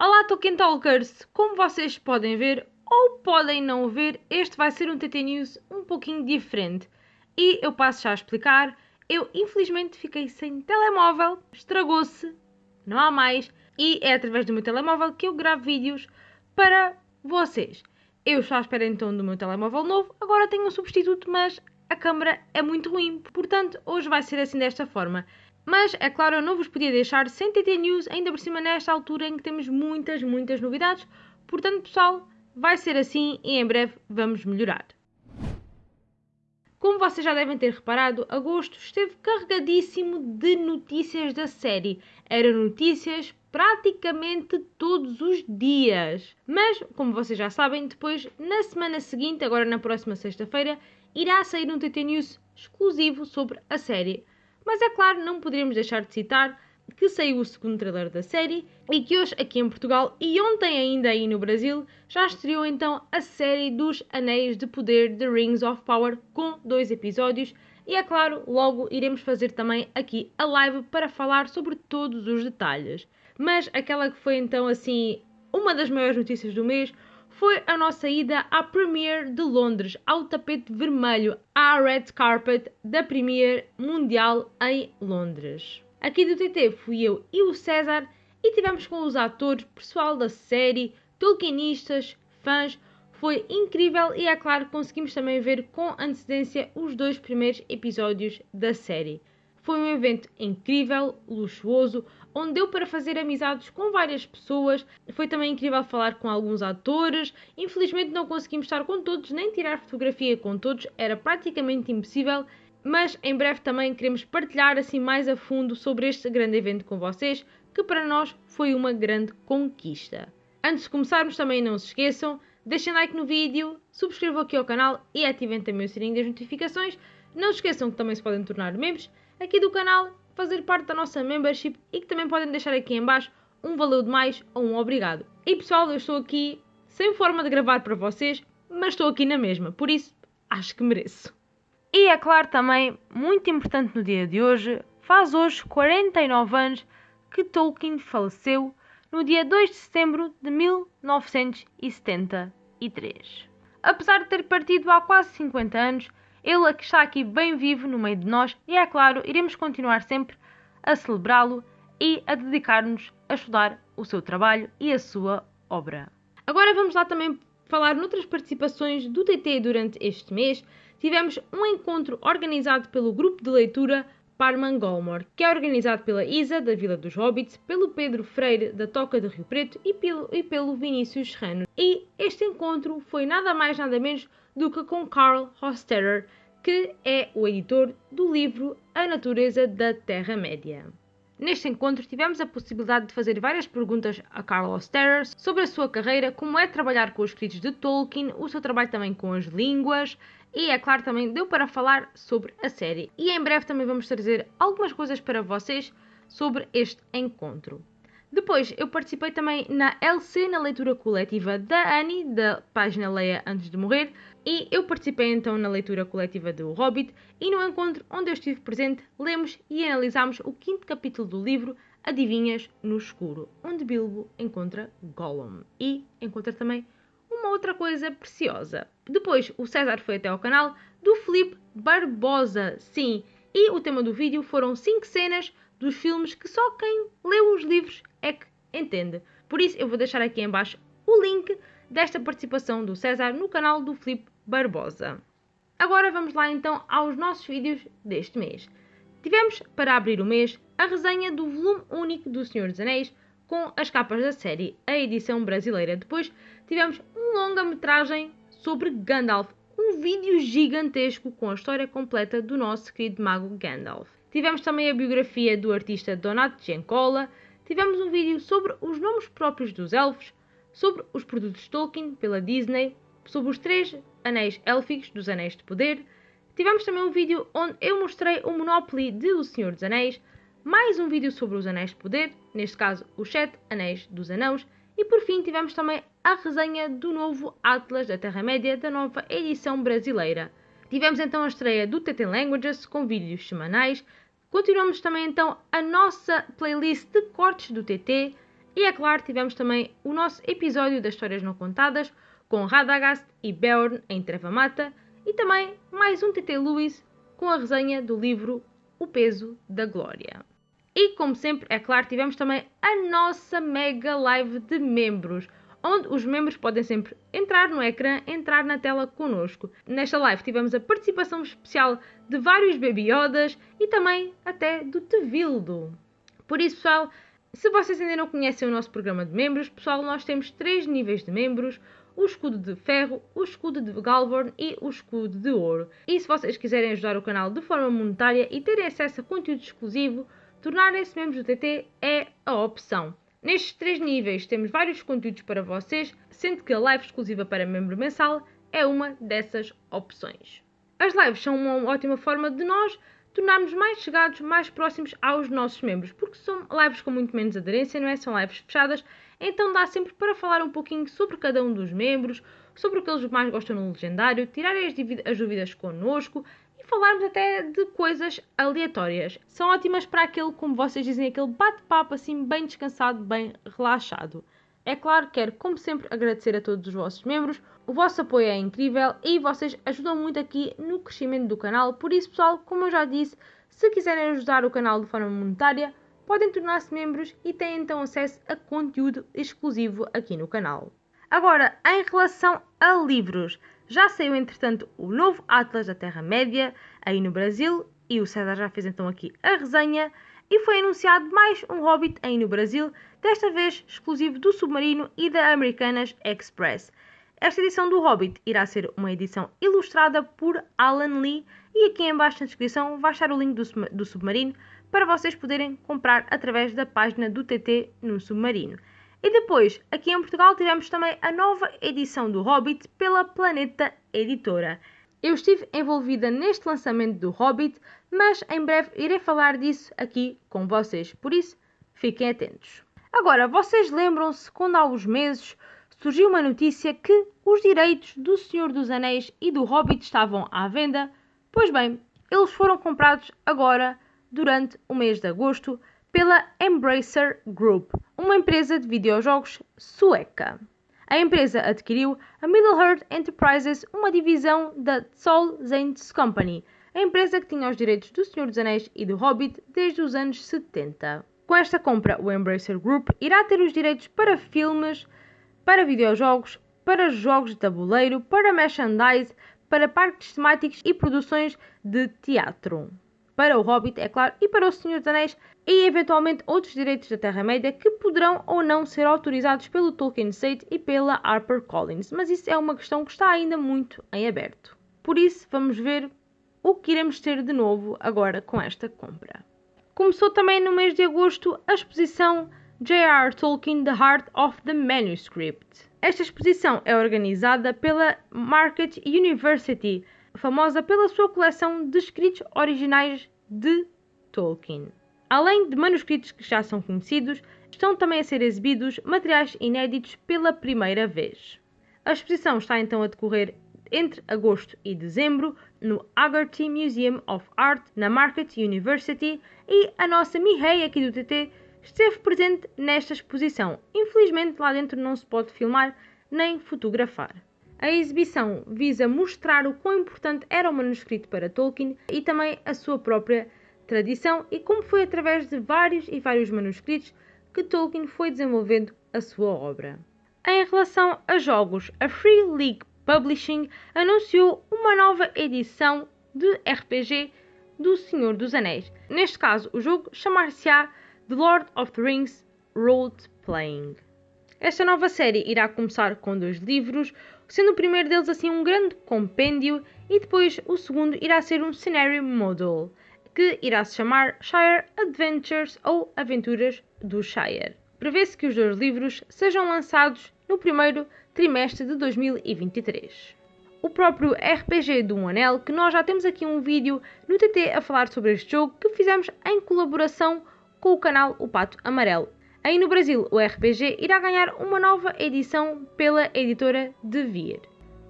Olá Tolkien Talkers! Como vocês podem ver ou podem não ver, este vai ser um TT News um pouquinho diferente. E eu passo já a explicar. Eu infelizmente fiquei sem telemóvel, estragou-se, não há mais, e é através do meu telemóvel que eu gravo vídeos para vocês. Eu estou à espera então do meu telemóvel novo, agora tenho um substituto, mas a câmera é muito ruim, portanto hoje vai ser assim desta forma. Mas, é claro, eu não vos podia deixar sem TT News, ainda por cima nesta altura em que temos muitas, muitas novidades. Portanto, pessoal, vai ser assim e em breve vamos melhorar. Como vocês já devem ter reparado, agosto esteve carregadíssimo de notícias da série. Eram notícias praticamente todos os dias. Mas, como vocês já sabem, depois, na semana seguinte, agora na próxima sexta-feira, irá sair um TT News exclusivo sobre a série. Mas é claro, não poderíamos deixar de citar que saiu o segundo trailer da série e que hoje aqui em Portugal e ontem ainda aí no Brasil já estreou então a série dos Anéis de Poder The Rings of Power com dois episódios e é claro, logo iremos fazer também aqui a live para falar sobre todos os detalhes. Mas aquela que foi então assim uma das maiores notícias do mês foi a nossa ida à Premiere de Londres, ao tapete vermelho, à Red Carpet da Premiere Mundial em Londres. Aqui do TT fui eu e o César e tivemos com os atores, pessoal da série, tolkienistas, fãs. Foi incrível e é claro conseguimos também ver com antecedência os dois primeiros episódios da série. Foi um evento incrível, luxuoso, onde deu para fazer amizades com várias pessoas. Foi também incrível falar com alguns atores. Infelizmente não conseguimos estar com todos, nem tirar fotografia com todos, era praticamente impossível. Mas em breve também queremos partilhar assim mais a fundo sobre este grande evento com vocês, que para nós foi uma grande conquista. Antes de começarmos também não se esqueçam, deixem like no vídeo, subscrevam aqui ao canal e ativem também o sininho das notificações. Não se esqueçam que também se podem tornar membros aqui do canal fazer parte da nossa membership e que também podem deixar aqui em baixo um valeu de mais ou um obrigado. E pessoal, eu estou aqui sem forma de gravar para vocês, mas estou aqui na mesma, por isso acho que mereço. E é claro também, muito importante no dia de hoje, faz hoje 49 anos que Tolkien faleceu no dia 2 de setembro de 1973. Apesar de ter partido há quase 50 anos, ele está aqui bem vivo no meio de nós e, é claro, iremos continuar sempre a celebrá-lo e a dedicar-nos a estudar o seu trabalho e a sua obra. Agora vamos lá também falar noutras participações do TT durante este mês. Tivemos um encontro organizado pelo grupo de leitura Parman Golmor, que é organizado pela Isa, da Vila dos Hobbits, pelo Pedro Freire, da Toca de Rio Preto e pelo, e pelo Vinícius Serrano. E este encontro foi nada mais nada menos que com Carl Hosterer, que é o editor do livro A Natureza da Terra-média. Neste encontro tivemos a possibilidade de fazer várias perguntas a Carl Osterer sobre a sua carreira, como é trabalhar com os escritos de Tolkien, o seu trabalho também com as línguas e, é claro, também deu para falar sobre a série. E em breve também vamos trazer algumas coisas para vocês sobre este encontro. Depois, eu participei também na LC, na leitura coletiva da Annie, da página Leia Antes de Morrer, e eu participei então na leitura coletiva do Hobbit, e no encontro onde eu estive presente, lemos e analisámos o quinto capítulo do livro Adivinhas no Escuro, onde Bilbo encontra Gollum, e encontra também uma outra coisa preciosa. Depois, o César foi até ao canal do Felipe Barbosa, sim, e o tema do vídeo foram 5 cenas dos filmes que só quem leu os livros é que entende. Por isso eu vou deixar aqui em baixo o link desta participação do César no canal do Filipe Barbosa. Agora vamos lá então aos nossos vídeos deste mês. Tivemos, para abrir o mês, a resenha do volume único do Senhor dos Anéis com as capas da série, a edição brasileira. Depois tivemos um longa-metragem sobre Gandalf, um vídeo gigantesco com a história completa do nosso querido mago Gandalf. Tivemos também a biografia do artista Donato Giancola, tivemos um vídeo sobre os nomes próprios dos elfos, sobre os produtos Tolkien pela Disney, sobre os três anéis élficos dos Anéis de Poder. Tivemos também um vídeo onde eu mostrei o Monopoly de O Senhor dos Anéis, mais um vídeo sobre os Anéis de Poder, neste caso os Sete Anéis dos Anãos, e por fim tivemos também a resenha do novo Atlas da Terra-média da nova edição brasileira. Tivemos então a estreia do TT Languages com vídeos semanais. Continuamos também então a nossa playlist de cortes do TT E é claro, tivemos também o nosso episódio das Histórias Não Contadas com Radagast e Beorn em Treva Mata e também mais um TT Lewis com a resenha do livro O Peso da Glória. E como sempre, é claro, tivemos também a nossa mega live de membros, onde os membros podem sempre entrar no ecrã, entrar na tela connosco. Nesta live tivemos a participação especial de vários Baby Yodas e também até do Tevildo. Por isso, pessoal, se vocês ainda não conhecem o nosso programa de membros, pessoal, nós temos três níveis de membros o escudo de ferro, o escudo de Galvorn e o escudo de ouro. E se vocês quiserem ajudar o canal de forma monetária e terem acesso a conteúdo exclusivo, tornarem-se membros do TT é a opção. Nestes três níveis temos vários conteúdos para vocês, sendo que a live exclusiva para membro mensal é uma dessas opções. As lives são uma ótima forma de nós tornarmos mais chegados, mais próximos aos nossos membros, porque são lives com muito menos aderência, não é? São lives fechadas, então dá sempre para falar um pouquinho sobre cada um dos membros, sobre o que eles mais gostam no legendário, tirarem as, as dúvidas connosco falarmos até de coisas aleatórias. São ótimas para aquele, como vocês dizem, aquele bate-papo assim bem descansado, bem relaxado. É claro, quero, como sempre, agradecer a todos os vossos membros. O vosso apoio é incrível e vocês ajudam muito aqui no crescimento do canal. Por isso, pessoal, como eu já disse, se quiserem ajudar o canal de forma monetária, podem tornar-se membros e têm então acesso a conteúdo exclusivo aqui no canal. Agora, em relação a livros, já saiu entretanto o novo Atlas da Terra-média aí no Brasil e o César já fez então aqui a resenha e foi anunciado mais um Hobbit aí no Brasil, desta vez exclusivo do Submarino e da Americanas Express. Esta edição do Hobbit irá ser uma edição ilustrada por Alan Lee e aqui embaixo na descrição vai estar o link do, do Submarino para vocês poderem comprar através da página do TT no Submarino. E depois, aqui em Portugal, tivemos também a nova edição do Hobbit pela Planeta Editora. Eu estive envolvida neste lançamento do Hobbit, mas em breve irei falar disso aqui com vocês, por isso fiquem atentos. Agora, vocês lembram-se quando há uns meses surgiu uma notícia que os direitos do Senhor dos Anéis e do Hobbit estavam à venda? Pois bem, eles foram comprados agora durante o mês de agosto pela Embracer Group, uma empresa de videojogos sueca. A empresa adquiriu a Middle-earth Enterprises, uma divisão da Sol Zanes Company, a empresa que tinha os direitos do Senhor dos Anéis e do Hobbit desde os anos 70. Com esta compra, o Embracer Group irá ter os direitos para filmes, para videojogos, para jogos de tabuleiro, para merchandise, para parques temáticos e produções de teatro para o Hobbit, é claro, e para o Senhor dos Anéis, e eventualmente outros direitos da Terra-média que poderão ou não ser autorizados pelo Tolkien State e pela HarperCollins, mas isso é uma questão que está ainda muito em aberto. Por isso, vamos ver o que iremos ter de novo agora com esta compra. Começou também no mês de agosto a exposição J.R. Tolkien The Heart of the Manuscript. Esta exposição é organizada pela Market University, famosa pela sua coleção de escritos originais de Tolkien. Além de manuscritos que já são conhecidos, estão também a ser exibidos materiais inéditos pela primeira vez. A exposição está então a decorrer entre agosto e dezembro no Agarty Museum of Art na Market University e a nossa Mihei aqui do TT esteve presente nesta exposição. Infelizmente lá dentro não se pode filmar nem fotografar. A exibição visa mostrar o quão importante era o manuscrito para Tolkien e também a sua própria tradição e como foi através de vários e vários manuscritos que Tolkien foi desenvolvendo a sua obra. Em relação a jogos, a Free League Publishing anunciou uma nova edição de RPG do Senhor dos Anéis. Neste caso, o jogo chamar-se-á The Lord of the Rings Role Playing. Esta nova série irá começar com dois livros, sendo o primeiro deles assim um grande compêndio e depois o segundo irá ser um Scenario Model, que irá se chamar Shire Adventures ou Aventuras do Shire. Prevê-se que os dois livros sejam lançados no primeiro trimestre de 2023. O próprio RPG do Um Anel, que nós já temos aqui um vídeo no TT a falar sobre este jogo que fizemos em colaboração com o canal O Pato Amarelo. Aí no Brasil, o RPG irá ganhar uma nova edição pela editora De Vir.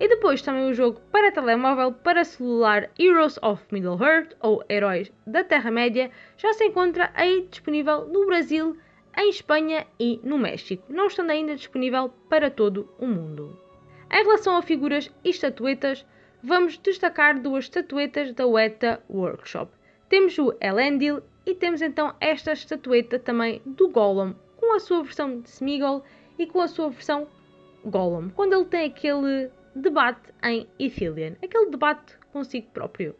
E depois também o jogo para telemóvel para celular Heroes of Middle-earth ou Heróis da Terra-média já se encontra aí disponível no Brasil em Espanha e no México, não estando ainda disponível para todo o mundo. Em relação a figuras e estatuetas, vamos destacar duas estatuetas da Weta Workshop. Temos o Elendil e temos então esta estatueta também do Gollum, com a sua versão de Smeagol e com a sua versão Gollum, quando ele tem aquele debate em Ithilien, aquele debate consigo próprio.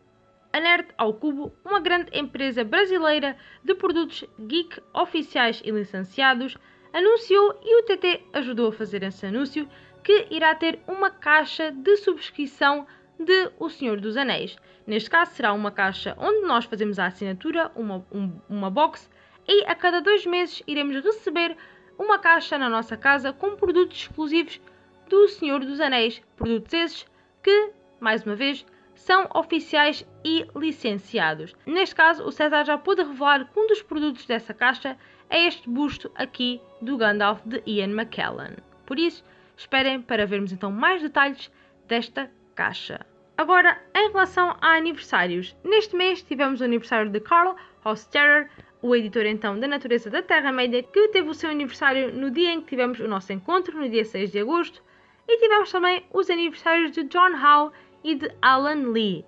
A Nerd ao Cubo, uma grande empresa brasileira de produtos geek oficiais e licenciados, anunciou e o TT ajudou a fazer esse anúncio que irá ter uma caixa de subscrição de O Senhor dos Anéis. Neste caso, será uma caixa onde nós fazemos a assinatura, uma, um, uma box, e a cada dois meses iremos receber uma caixa na nossa casa com produtos exclusivos do Senhor dos Anéis. Produtos esses que, mais uma vez, são oficiais e licenciados. Neste caso, o César já pôde revelar que um dos produtos dessa caixa é este busto aqui do Gandalf de Ian McKellen. Por isso, esperem para vermos então mais detalhes desta caixa. Agora, em relação a aniversários, neste mês tivemos o aniversário de Carl Hosterer, o editor então da Natureza da Terra-média, que teve o seu aniversário no dia em que tivemos o nosso encontro, no dia 6 de agosto, e tivemos também os aniversários de John Howe e de Alan Lee,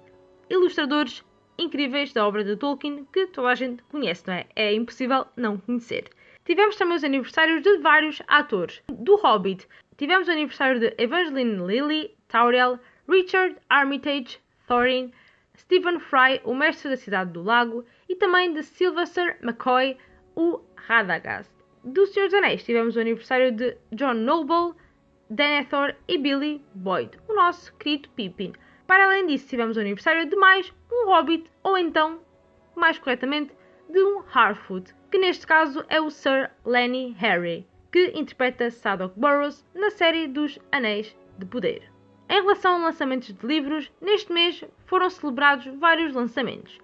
ilustradores incríveis da obra de Tolkien que toda a gente conhece, não é? É impossível não conhecer. Tivemos também os aniversários de vários atores. Do Hobbit, tivemos o aniversário de Evangeline Lilly, Tauriel, Richard Armitage, Thorin, Stephen Fry, o mestre da Cidade do Lago, e também de Sylvester McCoy, o Radagast. Do Senhor dos Anéis tivemos o aniversário de John Noble, Denethor e Billy Boyd, o nosso querido Pippin. Para além disso, tivemos o aniversário de mais um Hobbit, ou então, mais corretamente, de um Harfoot, que neste caso é o Sir Lenny Harry, que interpreta Sadok Burrows na série dos Anéis de Poder. Em relação a lançamentos de livros, neste mês foram celebrados vários lançamentos.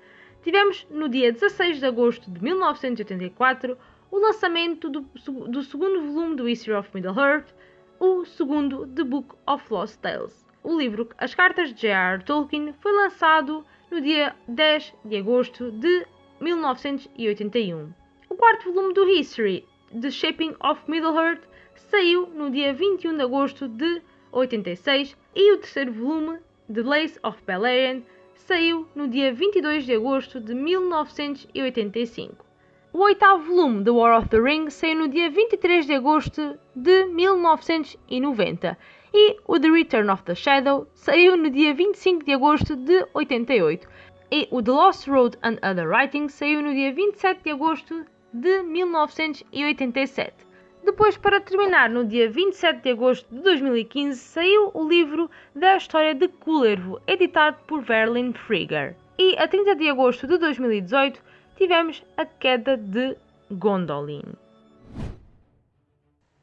Tivemos no dia 16 de agosto de 1984 o lançamento do, do segundo volume do History of Middle-earth, o segundo The Book of Lost Tales. O livro As Cartas de J.R. Tolkien foi lançado no dia 10 de agosto de 1981. O quarto volume do History, The Shaping of Middle-earth, saiu no dia 21 de agosto de 86 e o terceiro volume, The Lace of Beleriand, saiu no dia 22 de agosto de 1985. O oitavo volume, The War of the Ring, saiu no dia 23 de agosto de 1990 e o The Return of the Shadow saiu no dia 25 de agosto de 88 e o The Lost Road and Other Writings saiu no dia 27 de agosto de 1987. Depois, para terminar, no dia 27 de agosto de 2015, saiu o livro da história de Kullervo, editado por Verlin Frigger. E a 30 de agosto de 2018 tivemos a queda de Gondolin.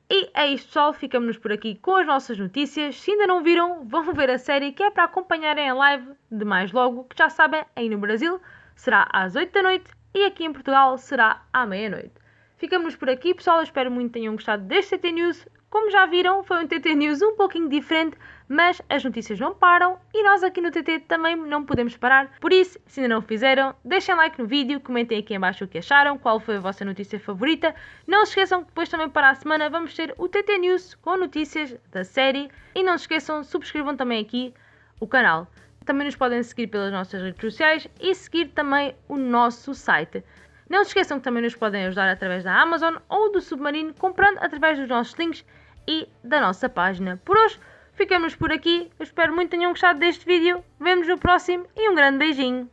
E é isto, pessoal. Ficamos por aqui com as nossas notícias. Se ainda não viram, vão ver a série que é para acompanharem a live de mais logo, que já sabem, aí no Brasil será às 8 da noite e aqui em Portugal será à meia-noite. Ficamos por aqui, pessoal. Eu espero muito que tenham gostado deste TT News. Como já viram, foi um TT News um pouquinho diferente, mas as notícias não param e nós aqui no TT também não podemos parar. Por isso, se ainda não fizeram, deixem like no vídeo, comentem aqui embaixo o que acharam, qual foi a vossa notícia favorita. Não se esqueçam que depois também para a semana vamos ter o TT News com notícias da série. E não se esqueçam, subscrevam também aqui o canal. Também nos podem seguir pelas nossas redes sociais e seguir também o nosso site. Não se esqueçam que também nos podem ajudar através da Amazon ou do Submarino, comprando através dos nossos links e da nossa página. Por hoje, ficamos por aqui. Eu espero muito que tenham gostado deste vídeo. Vemo-nos no próximo e um grande beijinho.